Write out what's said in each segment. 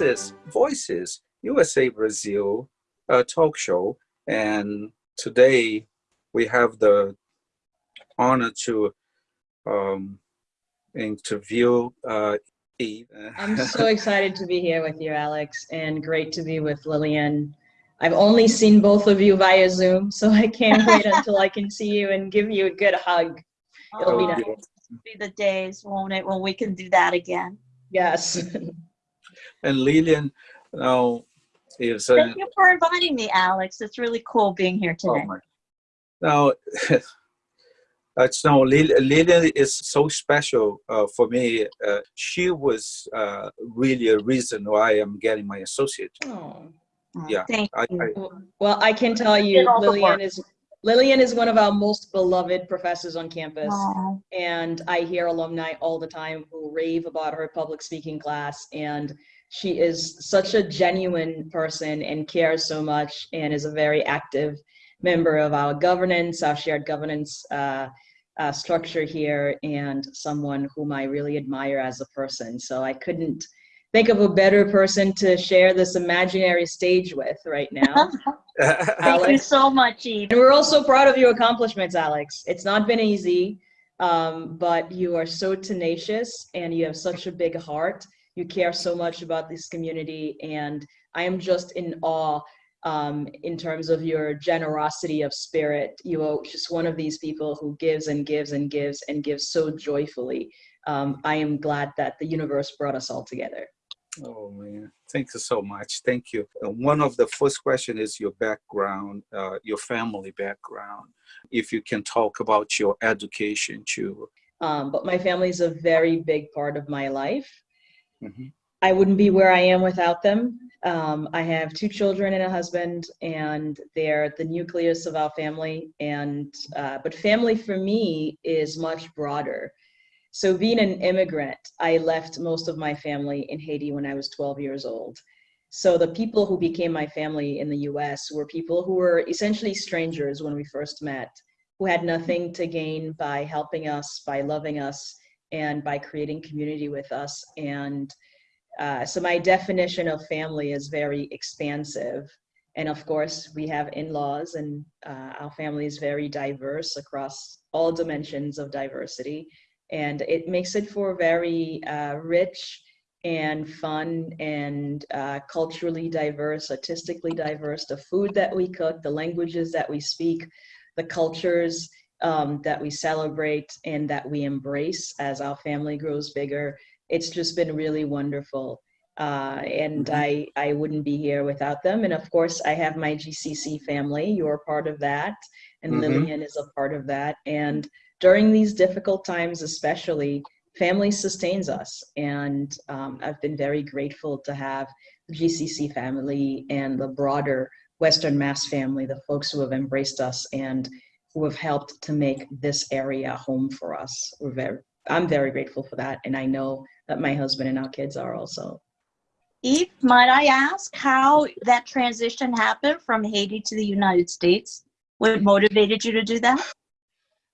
This is Voices USA Brazil uh, talk show, and today we have the honor to um, interview uh, Yves. I'm so excited to be here with you, Alex, and great to be with Lillian. I've only seen both of you via Zoom, so I can't wait until I can see you and give you a good hug. It'll be Oh, nice. yeah. be the days, won't it, when we can do that again? Yes. And Lillian now is uh, Thank you for inviting me, Alex. It's really cool being here oh today. my. Now, it's now Lillian is so special uh, for me. Uh, she was uh, really a reason why I'm getting my associate. Oh. Yeah, Thank I, you. I, Well, I can tell you, Lillian is Lillian is one of our most beloved professors on campus. Aw. and I hear alumni all the time who rave about her public speaking class. And she is such a genuine person and cares so much and is a very active member of our governance, our shared governance uh, uh, structure here, and someone whom I really admire as a person. So I couldn't think of a better person to share this imaginary stage with right now. Thank you so much, Yves. And we're also proud of your accomplishments, Alex. It's not been easy, um, but you are so tenacious and you have such a big heart. You care so much about this community, and I am just in awe um, in terms of your generosity of spirit. You are just one of these people who gives and gives and gives and gives so joyfully. Um, I am glad that the universe brought us all together. Oh man, thank you so much. Thank you. One of the first question is your background, uh, your family background. If you can talk about your education too. Um, but my family is a very big part of my life. Mhm. I wouldn't be where I am without them. Um, I have two children and a husband, and they're the nucleus of our family. And uh, but family for me is much broader. So being an immigrant, I left most of my family in Haiti when I was 12 years old. So the people who became my family in the U.S. were people who were essentially strangers when we first met, who had nothing to gain by helping us, by loving us, and by creating community with us. And uh, so my definition of family is very expansive. And of course, we have in-laws and uh, our family is very diverse across all dimensions of diversity. And it makes it for very uh, rich and fun and uh, culturally diverse, artistically diverse, the food that we cook, the languages that we speak, the cultures um, that we celebrate and that we embrace as our family grows bigger it's just been really wonderful. Uh, and Mhm. I, I wouldn't be here without them. And of course, I have my GCC family. You're part of that. And Mhm. Lillian is a part of that. And during these difficult times, especially, family sustains us. And um, I've been very grateful to have the GCC family and the broader Western Mass family, the folks who have embraced us and who have helped to make this area home for us. We're very, I'm very grateful for that. And I know that my husband and our kids are also. Yves, might I ask how that transition happened from Haiti to the United States? What motivated you to do that?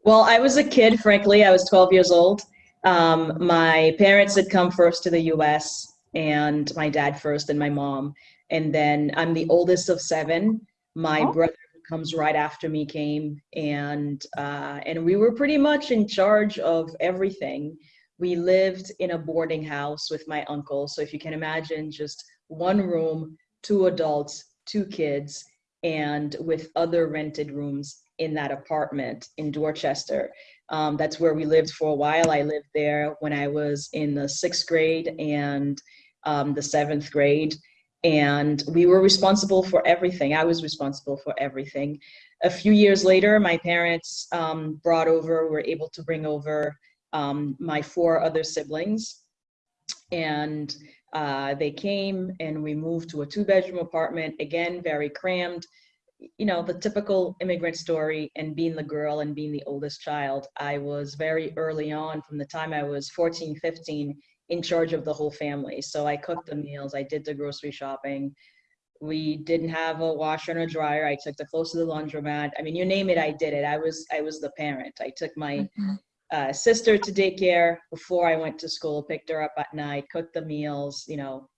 Well, I was a kid, frankly. I was 12 years old. Um, my parents had come first to the US, and my dad first, and my mom. And then I'm the oldest of seven. My Oh. brother who comes right after me came, and uh, and we were pretty much in charge of everything. We lived in a boarding house with my uncle. So if you can imagine, just one room, two adults, two kids, and with other rented rooms in that apartment in Dorchester. Um, that's where we lived for a while. I lived there when I was in the sixth grade and um, the seventh grade. And we were responsible for everything. I was responsible for everything. A few years later, my parents um, brought over, were able to bring over um, my four other siblings. And uh, they came and we moved to a two bedroom apartment, again, very crammed you know, the typical immigrant story and being the girl and being the oldest child, I was very early on from the time I was 14, 15 in charge of the whole family. So I cooked the meals, I did the grocery shopping. We didn't have a washer and a dryer. I took the clothes to the laundromat. I mean, you name it, I did it. I was I was the parent. I took my uh, sister to daycare before I went to school, picked her up at night, cooked the meals, you know,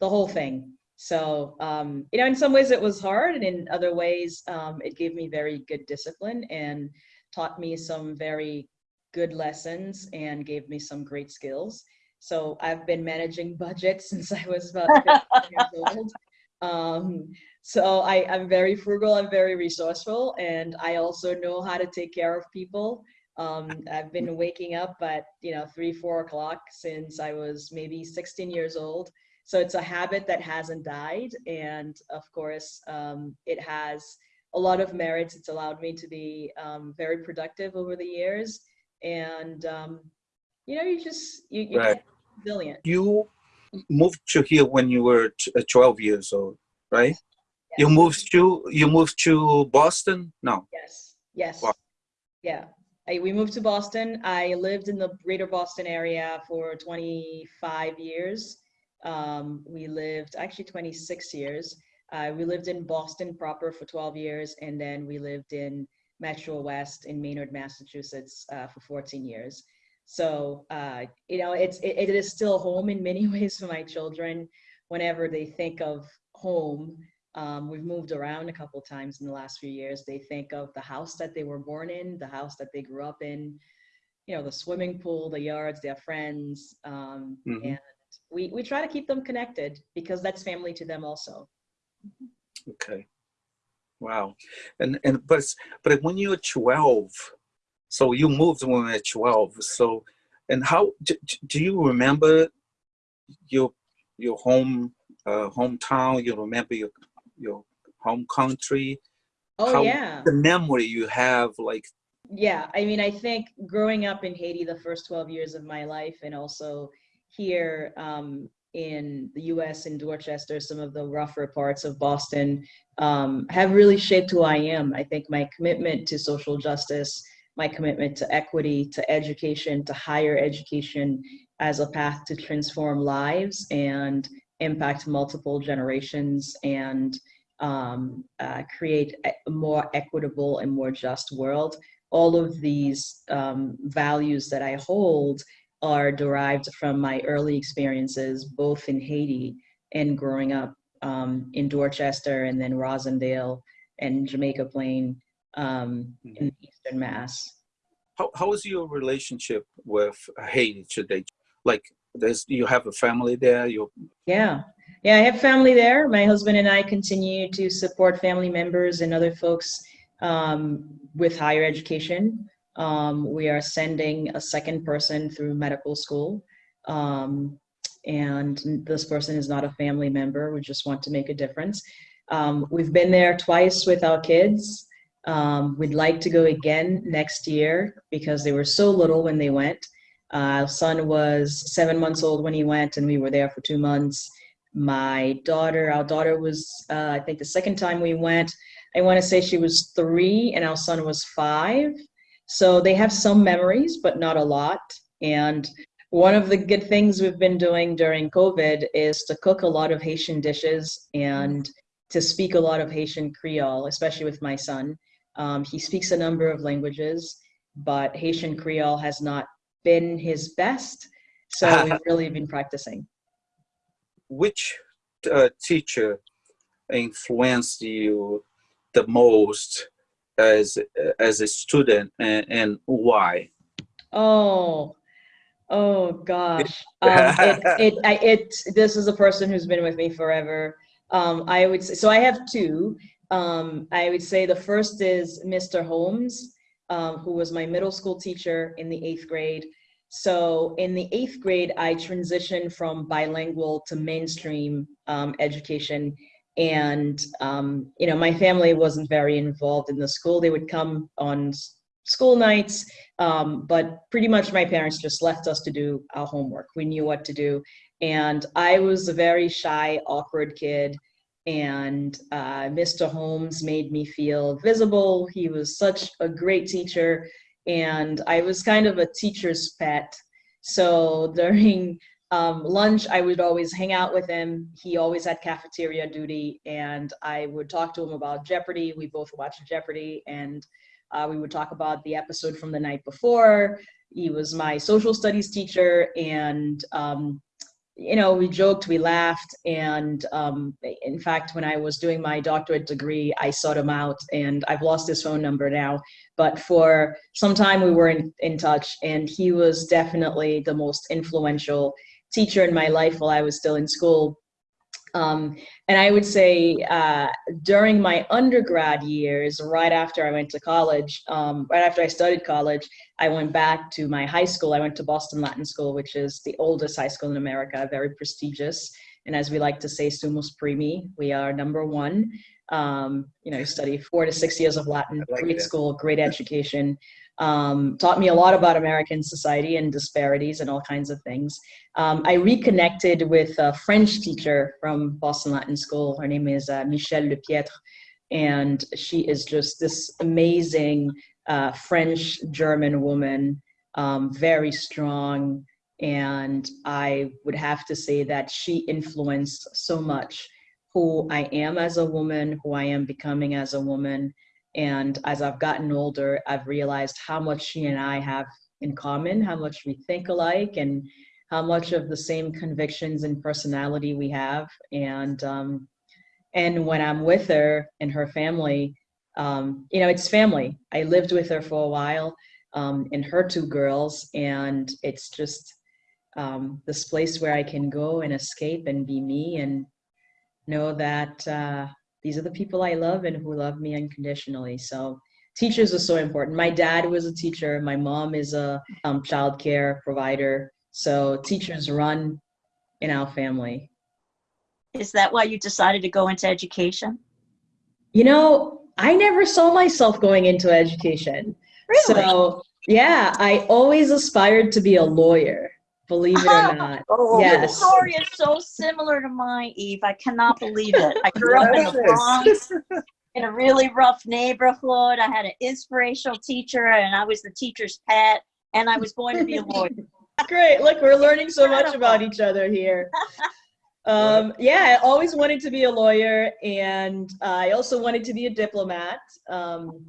the whole thing. So, um, you know, in some ways it was hard, and in other ways, um, it gave me very good discipline and taught me some very good lessons and gave me some great skills. So I've been managing budgets since I was about 15 years old. Um, so I, I'm very frugal, I'm very resourceful, and I also know how to take care of people. Um, I've been waking up at, you know, three, four o'clock since I was maybe 16 years old. So it's a habit that hasn't died. And of course, um, it has a lot of merits. It's allowed me to be um, very productive over the years. And, um, you know, you just, you, you Right. resilient. You moved to here when you were uh, 12 years old, right? You moved to you moved to Boston? No. Yes, yes. Wow. Yeah. I, we moved to Boston. I lived in the greater Boston area for 25 years. Um, we lived, actually 26 years. Uh, we lived in Boston proper for 12 years, and then we lived in Metro West in Maynard, Massachusetts uh, for 14 years. So, uh, you know, it's, it, it is still home in many ways for my children. Whenever they think of home, um, we've moved around a couple times in the last few years. They think of the house that they were born in, the house that they grew up in, you know, the swimming pool, the yards, their friends. Um, Mhm. And we, we try to keep them connected because that's family to them also. Okay. Wow. And and but it's- but when you were 12, so you moved when you were 12. So and how do, do you remember your your home uh, hometown? You remember your your home country? Oh, How- yeah. The memory you have, like Yeah, I mean, I think growing up in Haiti the first 12 years of my life, and also here um, in the US in Dorchester, some of the rougher parts of Boston, um, have really shaped who I am. I think my commitment to social justice, my commitment to equity, to education, to higher education as a path to transform lives and impact multiple generations and um, uh, create a more equitable and more just world all of these um, values that I hold are derived from my early experiences, both in Haiti and growing up um, in Dorchester and then Roslindale and Jamaica Plain um, in Eastern Mass. how how is your relationship with Haiti today? Like there's you have a family there, you Yeah. Yeah, I have family there. My husband and I continue to support family members and other folks um, with higher education. Um, we are sending a second person through medical school. Um, and this person is not a family member. We just want to make a difference. Um, we've been there twice with our kids. Um, we'd like to go again next year because they were so little when they went. Uh, son was seven months old when he went, and we were there for two months. My daughter, our daughter was, uh, I think the second time we went, I want to say she was three, and our son was five. So they have some memories, but not a lot. And one of the good things we've been doing during COVID is to cook a lot of Haitian dishes and to speak a lot of Haitian Creole, especially with my son. Um, he speaks a number of languages, but Haitian Creole has not been his best. So we've really been practicing. which uh, teacher influenced you the most as as a student and, and why Oh, oh gosh. Um, it, it, I, it, this is a person who's been with me forever. Um, I would say, so I have two. Um, I would say the first is Mr. Holmes, um, who was my middle school teacher in the eighth grade. So in the eighth grade, I transitioned from bilingual to mainstream um, education. And, um, you know, my family wasn't very involved in the school. They would come on school nights, um, but pretty much my parents just left us to do our homework. We knew what to do. And I was a very shy, awkward kid. And uh, Mr. Holmes made me feel visible. He was such a great teacher. And I was kind of a teacher's pet. So during um, lunch, I would always hang out with him. He always had cafeteria duty. And I would talk to him about Jeopardy. We both watched Jeopardy. And uh, we would talk about the episode from the night before. He was my social studies teacher, and um, you know, we joked, we laughed, and um, in fact, when I was doing my doctorate degree, I sought him out, and I've lost his phone number now. But for some time, we were in, in touch, and he was definitely the most influential teacher in my life while I was still in school. Um, and I would say uh, during my undergrad years, right after I went to college, um, right after I studied college, I went back to my high school. I went to Boston Latin School, which is the oldest high school in America, very prestigious. And as we like to say, sumus primi, we are number one. Um, you know, you study four to six years of Latin, like great that. school, great education. Um, taught me a lot about American society and disparities and all kinds of things. Um, I reconnected with a French teacher from Boston Latin School. Her name is uh, Michelle Lepietre, and she is just this amazing uh, French German woman, um, very strong. And I would have to say that she influenced so much who I am as a woman, who I am becoming as a woman. And as I've gotten older, I've realized how much she and I have in common, how much we think alike, and how much of the same convictions and personality we have. And um, and when I'm with her and her family, um, you know, it's family. I lived with her for a while um, and her two girls, and it's just um, this place where I can go and escape and be me and know that uh, these are the people I love and who love me unconditionally. So teachers are so important. My dad was a teacher. My mom is a um, childcare provider. So teachers run in our family. Is that why you decided to go into education? You know, I never saw myself going into education. Really? So yeah, I always aspired to be a lawyer, believe it or not. Oh, Yes. your story is so similar to mine, Yves. I cannot believe it. I grew up in the Bronx, in a really rough neighborhood. I had an inspirational teacher, and I was the teacher's pet, and I was going to be a lawyer. Great. Look, we're learning so much about each other here. Um, yeah, I always wanted to be a lawyer, and I also wanted to be a diplomat. Um,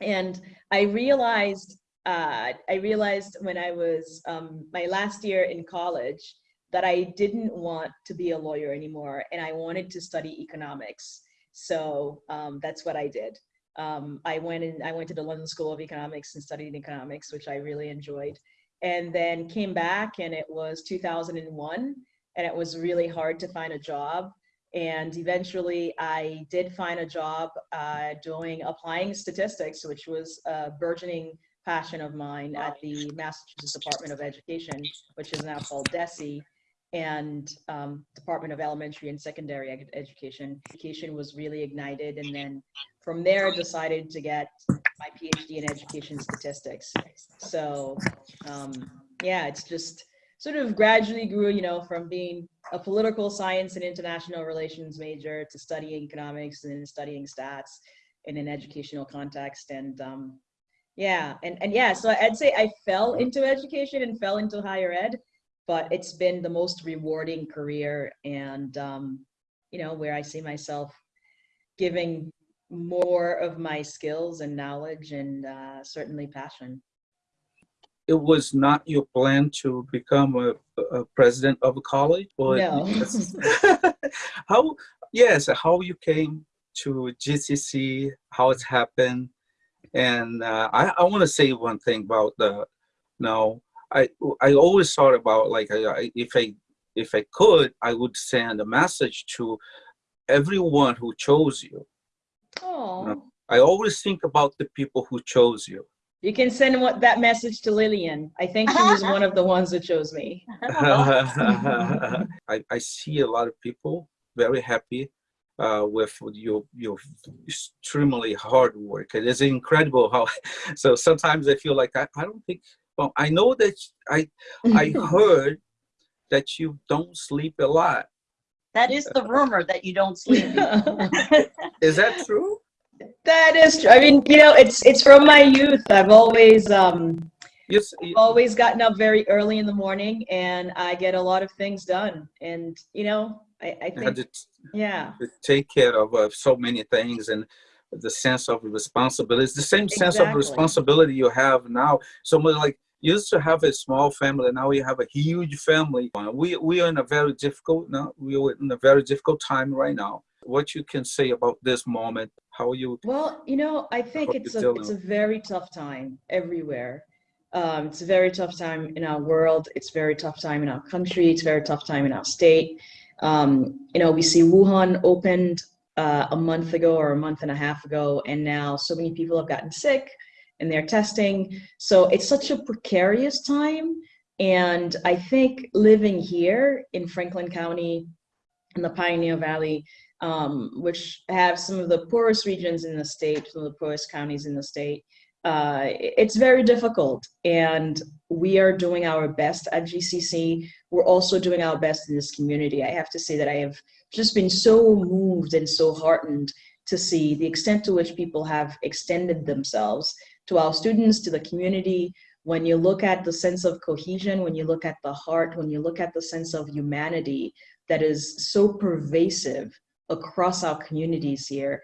and I realized, uh, I realized when I was um, my last year in college that I didn't want to be a lawyer anymore, and I wanted to study economics. So um, that's what I did. Um, I went and I went to the London School of Economics and studied economics, which I really enjoyed and then came back and it was 2001 and it was really hard to find a job and eventually i did find a job uh, doing applying statistics which was a burgeoning passion of mine at the massachusetts department of education which is now called DESE and um, department of elementary and secondary Ed- education education was really ignited and then from there decided to get my phd in education statistics so um, yeah, it's just sort of gradually grew, you know, from being a political science and international relations major to studying economics and then studying stats in an educational context. And um, yeah, and, and yeah, so I'd say I fell into education and fell into higher ed, but it's been the most rewarding career and, um, you know, where I see myself giving more of my skills and knowledge and uh, certainly passion. It was not your plan to become a, a president of a college? but No. how, yes, how you came to GCC, how it's happened. And uh, I, I want to say one thing about the, no, I, I always thought about like, I, I- if I, if I could, I would send a message to everyone who chose you. Oh, I always think about the people who chose you. you can send what, that message to Lillian. I think she was one of the ones that chose me. I, I see a lot of people very happy uh, with your your extremely hard work. It is incredible how. So sometimes I feel like I, I don't think. Well, I know that I I heard that you don't sleep a lot. That is the rumor that you don't sleep. Is that true? that is true. I mean, you know, it's it's from my youth. I've always um Yes. y- always gotten up very early in the morning, and I get a lot of things done. And you know, I, I think to yeah, to take care of uh, so many things and the sense of responsibility. It's the same sense of responsibility you have now. So like you used to have a small family. Now you have a huge family. Uh, We we are in a very difficult now. We are in a very difficult time right now. What you can say about this moment? How you? Well, you know, I think it's a it's a very tough time everywhere. Um, it's a very tough time in our world. It's a very tough time in our country. It's a very tough time in our state. Um, you know, we see Wuhan opened uh, a month ago or a month and a half ago, and now so many people have gotten sick and they're testing. So it's such a precarious time. And I think living here in Franklin County, in the Pioneer Valley, um, which have some of the poorest regions in the state, some of the poorest counties in the state, uh, it's very difficult. And we are doing our best at GCC. We're also doing our best in this community. I have to say that I have just been so moved and so heartened to see the extent to which people have extended themselves to our students, to the community. When you look at the sense of cohesion, when you look at the heart, when you look at the sense of humanity that is so pervasive across our communities here,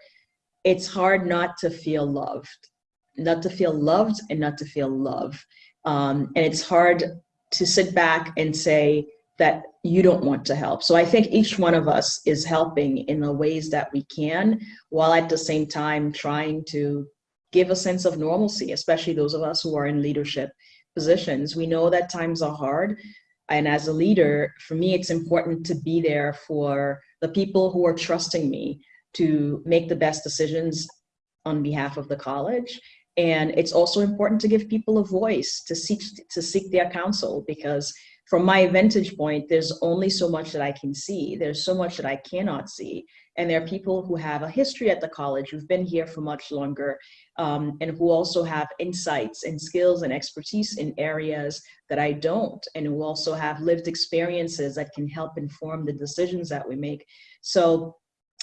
it's hard not to feel loved, not to feel loved and not to feel love. Um, and it's hard to sit back and say that you don't want to help. So I think each one of us is helping in the ways that we can, while at the same time trying to give a sense of normalcy, especially those of us who are in leadership positions. We know that times are hard. And as a leader, for me, it's important to be there for the people who are trusting me to make the best decisions on behalf of the college. And it's also important to give people a voice to seek to seek their counsel because from my vantage point, there's only so much that I can see. There's so much that I cannot see. And there are people who have a history at the college, who've been here for much longer, um, and who also have insights and skills and expertise in areas that I don't, and who also have lived experiences that can help inform the decisions that we make. So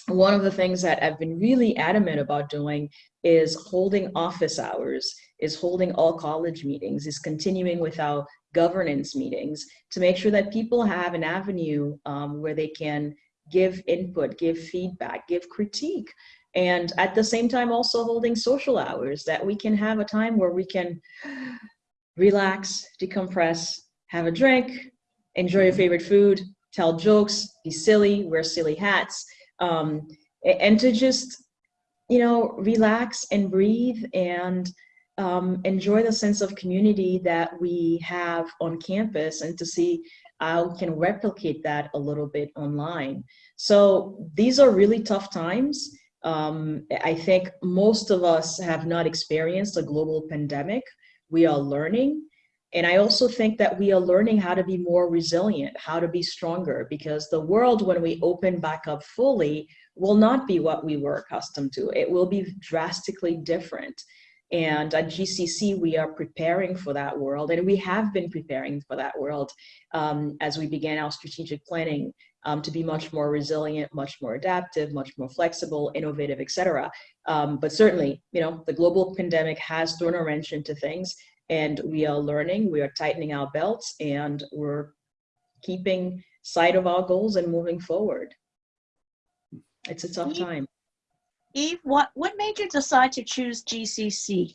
one of the things that I've been really adamant about doing is holding office hours, is holding all college meetings, is continuing with our governance meetings to make sure that people have an avenue um, where they can give input, give feedback, give critique. And at the same time, also holding social hours that we can have a time where we can relax, decompress, have a drink, enjoy your favorite food, tell jokes, be silly, wear silly hats, um, and to just, you know, relax and breathe and um, enjoy the sense of community that we have on campus and to see how we can replicate that a little bit online. So these are really tough times. Um, I think most of us have not experienced a global pandemic. We are learning. And I also think that we are learning how to be more resilient, how to be stronger, because the world, when we open back up fully, will not be what we were accustomed to. It will be drastically different. And at GCC, we are preparing for that world, and we have been preparing for that world um, as we began our strategic planning um, to be much more resilient, much more adaptive, much more flexible, innovative, et cetera. Um, but certainly, you know, the global pandemic has thrown a wrench into things, and we are learning, we are tightening our belts, and we're keeping sight of our goals and moving forward. It's a tough time. Yves, what, what made you decide to choose GCC?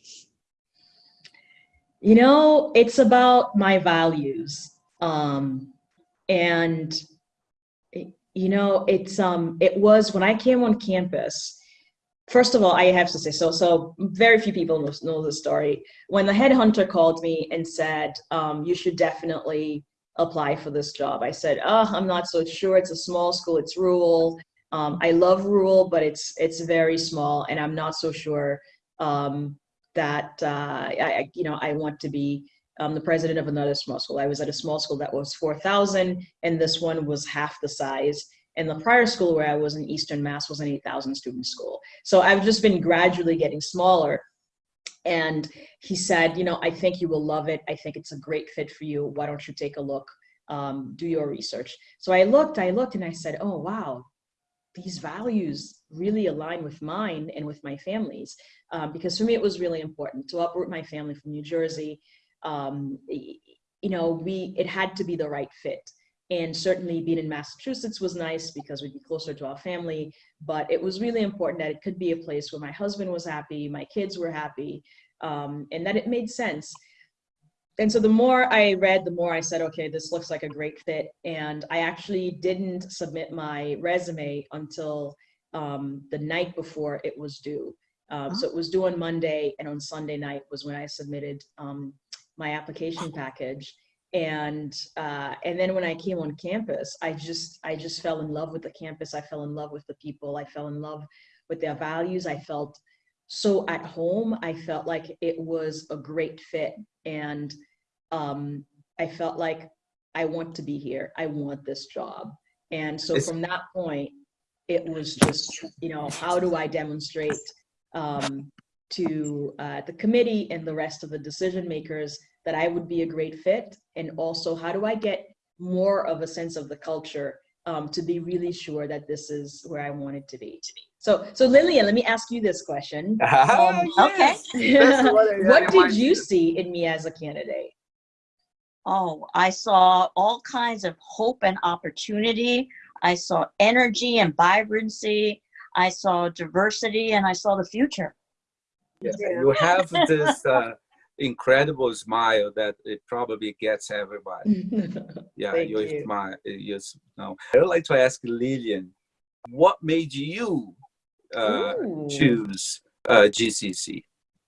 You know, it's about my values. Um, and you know, it's um it was when I came on campus, first of all, I have to say, so so very few people know, know the story. When the headhunter called me and said, um, you should definitely apply for this job, I said, oh, I'm not so sure. It's a small school, it's rural. Um, I love rural, but it's it's very small, and I'm not so sure um, that uh, I, you know I want to be um, the president of another small school. I was at a small school that was 4,000, and this one was half the size. And the prior school where I was in Eastern Mass was an 8,000 student school. So I've just been gradually getting smaller. And he said, you know, I think you will love it. I think it's a great fit for you. Why don't you take a look, um, do your research. So I looked, I looked, and I said, oh, wow, these values really align with mine and with my family's. Um, because for me, it was really important to uproot my family from New Jersey. Um, you know, we it had to be the right fit. And certainly being in Massachusetts was nice because we'd be closer to our family, but it was really important that it could be a place where my husband was happy, my kids were happy, um, and that it made sense. and so the more I read, the more I said, okay, this looks like a great fit. And I actually didn't submit my resume until um, the night before it was due. Um, So it was due on Monday, and on Sunday night was when I submitted um, my application package. And uh, and then when I came on campus, I just I just fell in love with the campus. I fell in love with the people. I fell in love with their values. I felt so at home. I felt like it was a great fit, and um, I felt like I want to be here. I want this job. And so from that point, it was just, you know, how do I demonstrate um, to uh, the committee and the rest of the decision makers that I would be a great fit? And also, how do I get more of a sense of the culture um, to be really sure that this is where I want it to be? So, so Lillian, let me ask you this question. Ah, okay. yes. That's what I- what I did you see in me as a candidate? Oh, I saw all kinds of hope and opportunity. I saw energy and vibrancy. I saw diversity and I saw the future. Yes, and You have this uh, incredible smile that it probably gets everybody. Yeah, Thank your you. smile. Yes, no. I would like to ask Lillian, what made you uh, choose uh, GCC?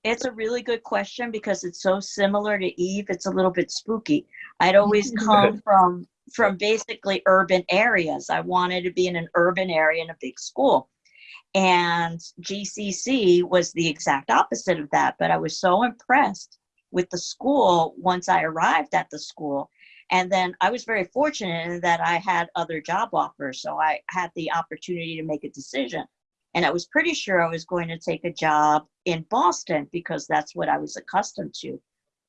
It's a really good question because it's so similar to Yves. It's a little bit spooky. I'd always come from from basically urban areas. I wanted to be in an urban area in a big school. And GCC was the exact opposite of that. But I was so impressed with the school once I arrived at the school. And then I was very fortunate in that I had other job offers. So I had the opportunity to make a decision. And I was pretty sure I was going to take a job in Boston because that's what I was accustomed to.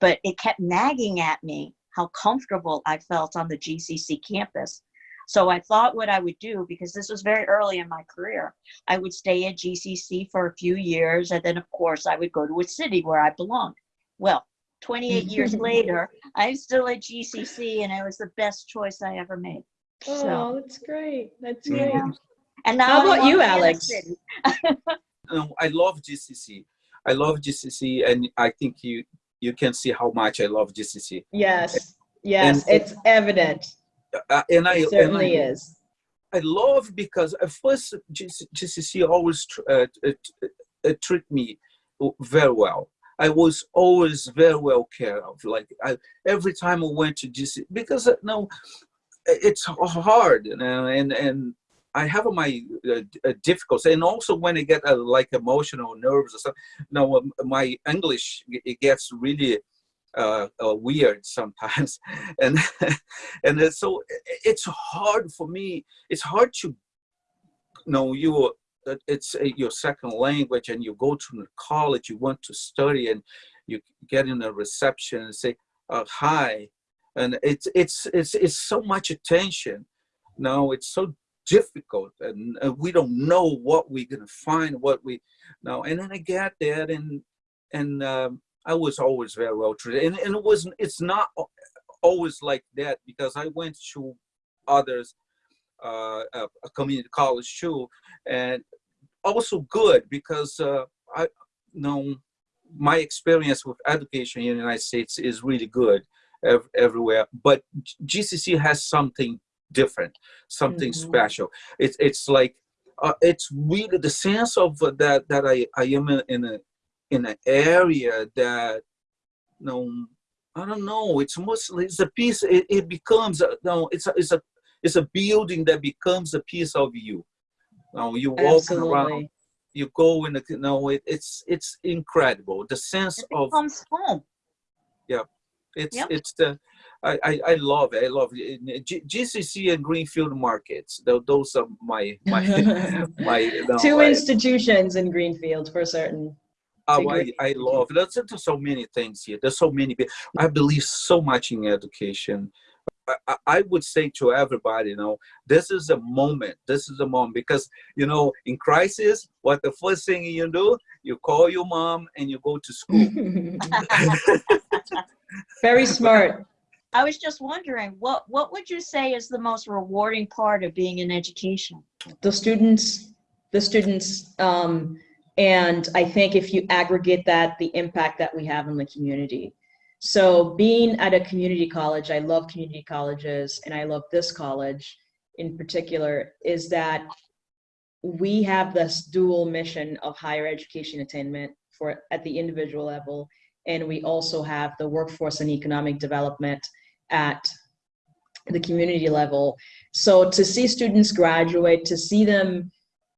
But it kept nagging at me how comfortable I felt on the GCC campus. So I thought what I would do, because this was very early in my career, I would stay at GCC for a few years. And then, of course, I would go to a city where I belonged. Well, 28 years later, I'm still at GCC and it was the best choice I ever made. Oh, So, that's great. That's Yeah. great. and now How about you, be in a Alex? city. I love GCC. I love GCC, and I think you you can see how much I love GCC. Yes, yes, And- it's evident. Uh, and I It and certainly I, is. I love because at first GCC always tr- uh, uh, uh, treat me very well. I was always very well cared of. Like I, every time I went to GCC, because uh, no, it's hard, you know, and and I have my uh, uh, difficulties, and also when I get uh, like emotional, nerves or something. No, um, my English it gets really uh, uh, weird sometimes, and and so it's hard for me. It's hard to know you. It's your second language, and you go to the college. You want to study, and you get in a reception and say uh, hi, and it's it's it's it's so much attention. now it's so difficult, and uh, we don't know what we're gonna find. What we no, and then I get there, and and um, I was always very well treated, and, and it wasn't. It's not always like that because I went to others, uh, a, a community college too, and also good because uh, I you know my experience with education in the United States is really good ev- everywhere, but GCC has something different, something Mhm. special. It's it's like uh, it's really the sense of uh, that that I I am in, in a in an area that you no I don't know. It's mostly it's a piece. It, it becomes a, no. It's a it's a it's a building that becomes a piece of you. Now you walk around, you go in the you know it, it's it's incredible. The sense It of becomes home. Yeah, it's Yep. it's the I, I I love it. I love it. Uh, G, GCC and Greenfield markets. Those are my my my. you know, Two I- institutions in Greenfield for certain. Oh, I, I love there's, there's so many things here. There's so many. be- I believe so much in education. I, I- I would say to everybody, you know, this is a moment. This is a moment because you know, in crisis, what the first thing you do, you call your mom and you go to school. Very smart. I was just wondering, what what would you say is the most rewarding part of being in education? the students, the students, um, and I think if you aggregate that, the impact that we have in the community. So being at a community college, I love community colleges and I love this college in particular, is that we have this dual mission of higher education attainment for at the individual level. And we also have the workforce and economic development at the community level. So to see students graduate, to see them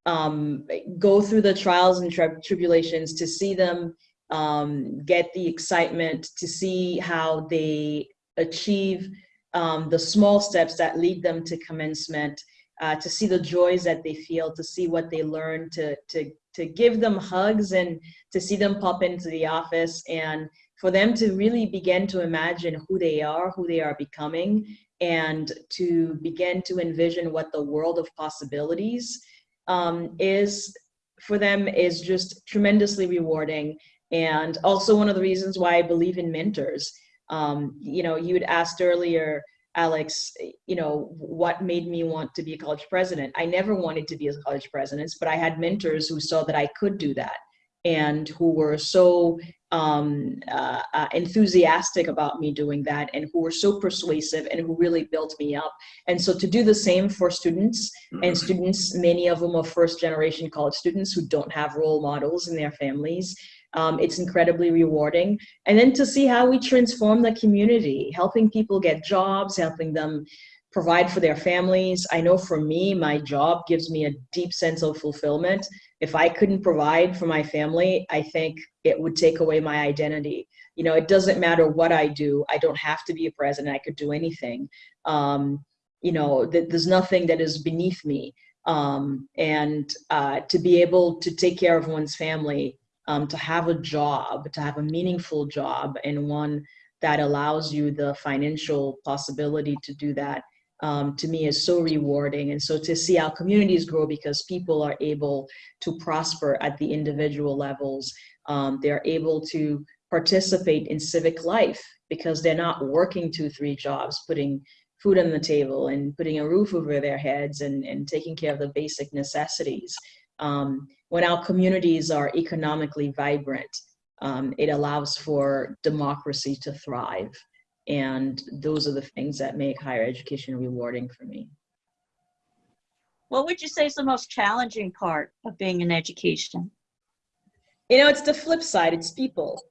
um, go through the trials and tri tribulations, to see them um, get the excitement, to see how they achieve um, the small steps that lead them to commencement, uh, to see the joys that they feel, to see what they learn, to, to, to give them hugs and to see them pop into the office and for them to really begin to imagine who they are, who they are becoming, and to begin to envision what the world of possibilities um, is for them is just tremendously rewarding. And also one of the reasons why I believe in mentors. Um, you know, you had asked earlier, Alex, you know, what made me want to be a college president? I never wanted to be a college president, but I had mentors who saw that I could do that and who were so um, uh, uh, enthusiastic about me doing that and who were so persuasive and who really built me up. And so to do the same for students and students, many of them are first generation college students who don't have role models in their families, um, it's incredibly rewarding. And then to see how we transform the community, helping people get jobs, helping them provide for their families. I know for me, my job gives me a deep sense of fulfillment. If I couldn't provide for my family, I think it would take away my identity. You know, it doesn't matter what I do. I don't have to be a president. I could do anything. Um, you know, th there's nothing that is beneath me. Um, and uh, to be able to take care of one's family, um, to have a job, to have a meaningful job and one that allows you the financial possibility to do that um, to me is so rewarding. And so to see our communities grow because people are able to prosper at the individual levels, um, they're able to participate in civic life because they're not working two, three jobs, putting food on the table and putting a roof over their heads and, and taking care of the basic necessities. Um, when our communities are economically vibrant, um, it allows for democracy to thrive. And those are the things that make higher education rewarding for me. What would you say is the most challenging part of being in education? You know, it's the flip side, it's people,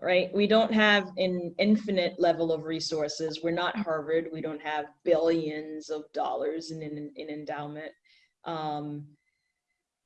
right? We don't have an infinite level of resources. We're not Harvard. We don't have billions of dollars in, in, in endowment. Um,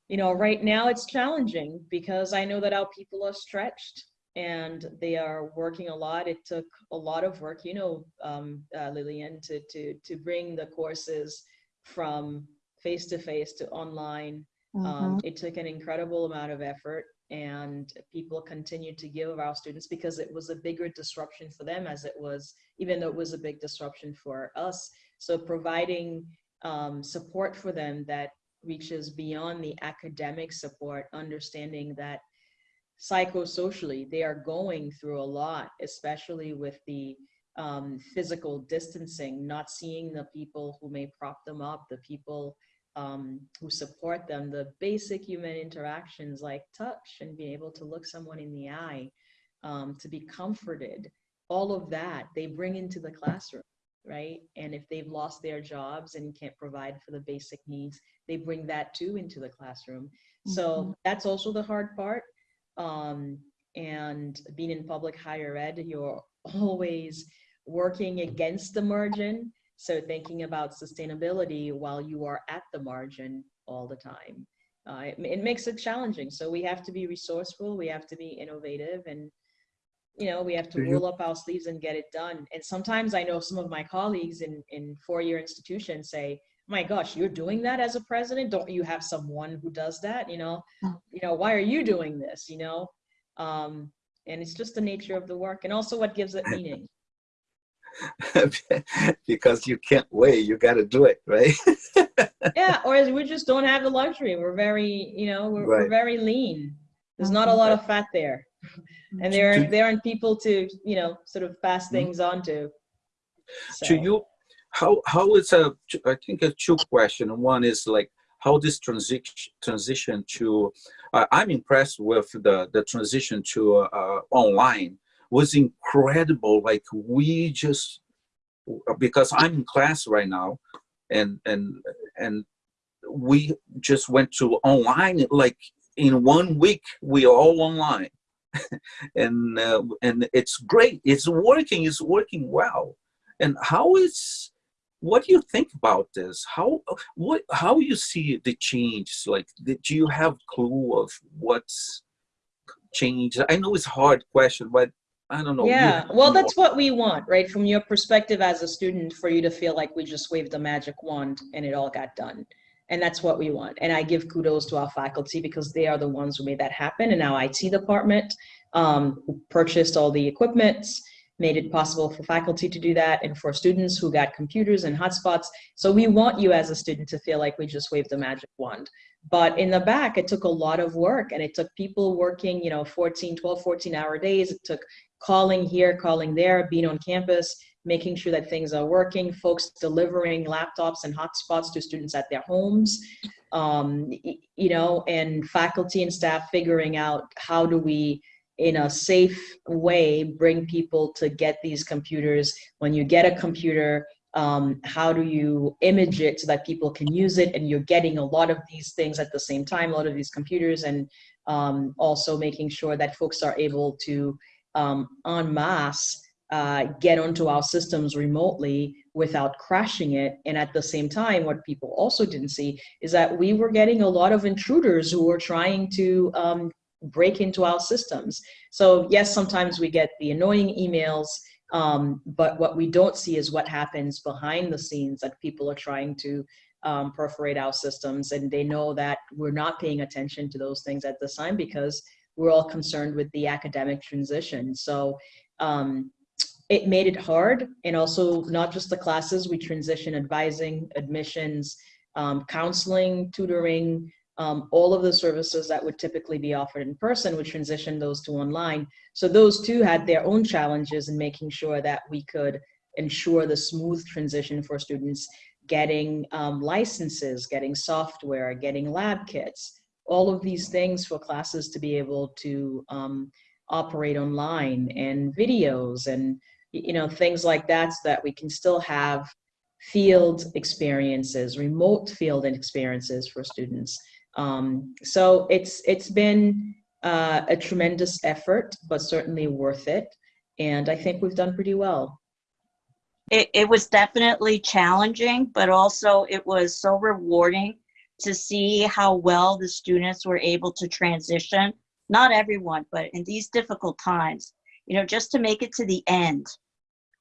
you know, right now it's challenging because I know that our people are stretched and they are working a lot. It took a lot of work, you know, um, uh, Lillian, to, to, to bring the courses from face-to-face -to, online. Mm -hmm. um, it took an incredible amount of effort and people continued to give our students because it was a bigger disruption for them as it was, even though it was a big disruption for us. So providing um, support for them that reaches beyond the academic support, understanding that psychosocially, they are going through a lot, especially with the um, physical distancing, not seeing the people who may prop them up, the people um, who support them, the basic human interactions like touch and being able to look someone in the eye, um, to be comforted, all of that they bring into the classroom, right? And if they've lost their jobs and can't provide for the basic needs, they bring that too into the classroom. Mm -hmm. So mm-hmm. that's also the hard part um, and being in public higher ed, you're always working against the margin. So thinking about sustainability while you are at the margin all the time. Uh, it, it, makes it challenging. So we have to be resourceful, we have to be innovative and you know, we have to roll up our sleeves and get it done. And sometimes I know some of my colleagues in, in four-year institutions say, my gosh, you're doing that as a president? Don't you have someone who does that? You know, oh. you know, why are you doing this? You know, um, and it's just the nature of the work and also what gives it meaning. because you can't wait, you got to do it, right? yeah, or we just don't have the luxury. We're very, you know, we're, right. we're very lean. There's not a lot of fat there, and there there aren't people to, you know, sort of pass mm-hmm. things on to. So. To you, how how is a I think a two question. One is like how this transition transition to uh, I'm impressed with the the transition to uh, online was incredible. Like we just because I'm in class right now, and and and we just went to online like in one week we are all online and uh, and it's great it's working it's working well and how is what do you think about this how what how you see the change like do you have clue of what's changed i know it's a hard question but i don't know Yeah, well, that's what we want, right? From your perspective as a student, for you to feel like we just waved a magic wand and it all got done. And that's what we want. And I give kudos to our faculty because they are the ones who made that happen. And our IT department um, who purchased all the equipment, made it possible for faculty to do that, and for students who got computers and hotspots. So we want you as a student to feel like we just waved a magic wand. But in the back, it took a lot of work and it took people working, you know, 14, 12, 14 hour days. It took calling here, calling there, being on campus, making sure that things are working, folks delivering laptops and hotspots to students at their homes, um, you know, and faculty and staff figuring out how do we, in a safe way, bring people to get these computers. When you get a computer, um, how do you image it so that people can use it and you're getting a lot of these things at the same time, a lot of these computers, and um, also making sure that folks are able to um, en masse uh, get onto our systems remotely without crashing it. And at the same time, what people also didn't see is that we were getting a lot of intruders who were trying to um, break into our systems. So yes, sometimes we get the annoying emails, um, but what we don't see is what happens behind the scenes that people are trying to um, perforate our systems. And they know that we're not paying attention to those things at this time because we're all concerned with the academic transition. So um, it made it hard. And also not just the classes, we transition advising, admissions, um, counseling, tutoring, um, all of the services that would typically be offered in person, would transition those to online. So those two had their own challenges in making sure that we could ensure the smooth transition for students getting um, licenses, getting software, getting lab kits, all of these things for classes to be able to um, operate online and videos and you know things like that so that we can still have field experiences, remote field experiences for students. Um, so it's it's been uh, a tremendous effort, but certainly worth it. And I think we've done pretty well. It, it was definitely challenging, but also it was so rewarding to see how well the students were able to transition. Not everyone, but in these difficult times, you know, just to make it to the end,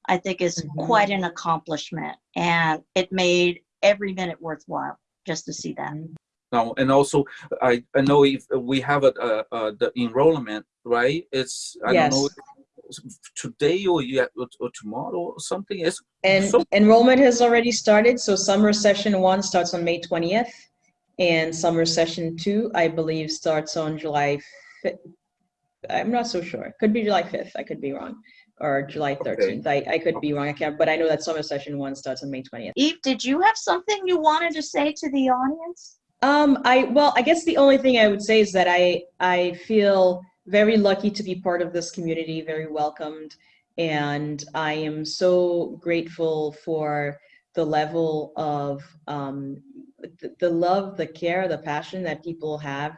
I think is Mhm. quite an accomplishment. And it made every minute worthwhile just to see that. Now, and also, I, I know if we have a, uh, uh, the enrollment, right? It's, I Yes. don't know, today or yet, or, or tomorrow or something. It's, And So- enrollment has already started. So summer session one starts on May 20th. And summer session two, I believe, starts on July 5th. I'm not so sure. Could be July 5th. I could be wrong. Or July 13th. I, I could be wrong. I can't, but I know that summer session one starts on May 20th. Yves, did you have something you wanted to say to the audience? Um, I well, I guess the only thing I would say is that I I feel very lucky to be part of this community, very welcomed, and I am so grateful for the level of um, the, the love, the care, the passion that people have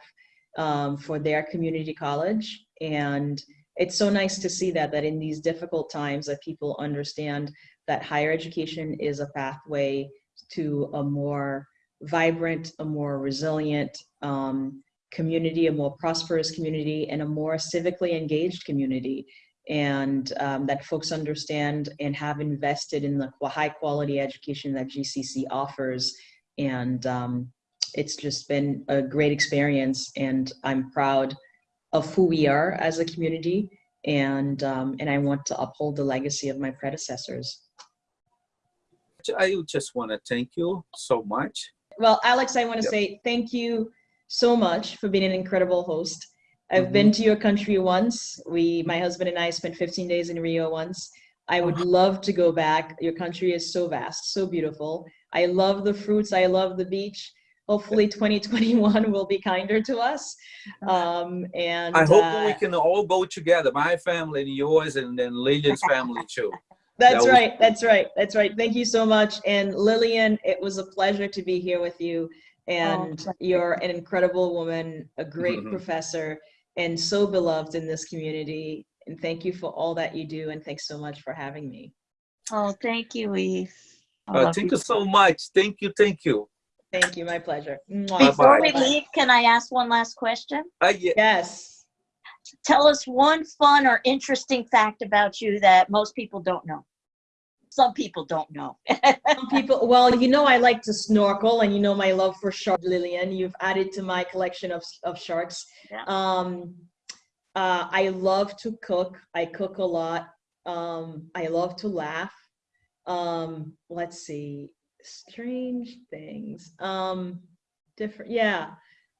um, for their community college, and it's so nice to see that that in these difficult times that people understand that higher education is a pathway to a more vibrant, a more resilient um, community, a more prosperous community, and a more civically engaged community. And um, that folks understand and have invested in the high quality education that GCC offers. And um, it's just been a great experience. And I'm proud of who we are as a community. And, um, and I want to uphold the legacy of my predecessors. I just want to thank you so much. Well, Alex, I want to Yep. say thank you so much for being an incredible host. I've been to your country once. We, my husband and I, spent 15 days in Rio once. I would love to go back. Your country is so vast, so beautiful. I love the fruits. I love the beach. hopefully 2021 will be kinder to us. Um, and I hope uh, we can all go together, my family and yours, and then Lillian's family too. That's That right. That's right. That's right. Thank you so much. And Lillian, it was a pleasure to be here with you. And pleasure. you're an incredible woman, a great Mhm. professor, and so beloved in this community. And thank you for all that you do. And thanks so much for having me. Oh, thank you, Yves. Uh, thank you so much. Thank you, thank you. Thank you. My pleasure. Mwah. Before we Bye-bye. leave, can I ask one last question? Uh, yeah, Yes. Tell us one fun or interesting fact about you that most people don't know. Some people don't know. Some people, well, you know, I like to snorkel and you know my love for shark, Lillian. You've added to my collection of, of sharks. Yeah. Um, uh, I love to cook. I cook a lot. Um, I love to laugh. Um, let's see, strange things. Um, different, yeah.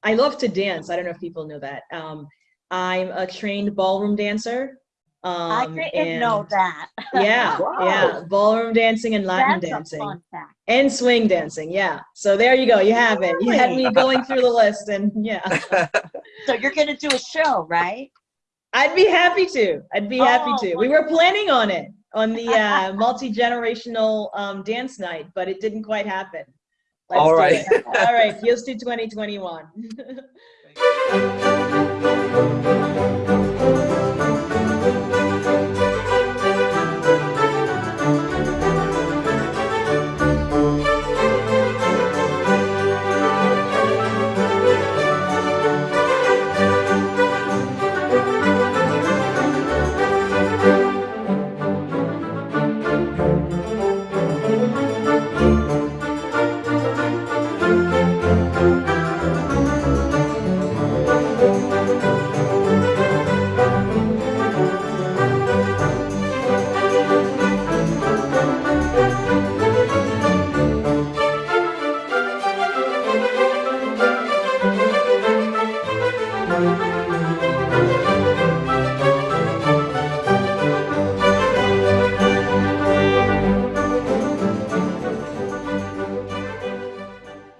I love to dance. I don't know if people know that. Um, I'm a trained ballroom dancer. Um, I didn't know that. Yeah, Wow. yeah, ballroom dancing and Latin That's dancing a fun fact. and swing dancing. Yeah. So there you go. You have it. You had me going through the list, and yeah, So you're gonna do a show, right? I'd be happy to. I'd be happy Oh, to. We were planning on it on the uh, multi generational um, dance night, but it didn't quite happen. Let's All do right. it. All right. Here's to 2021.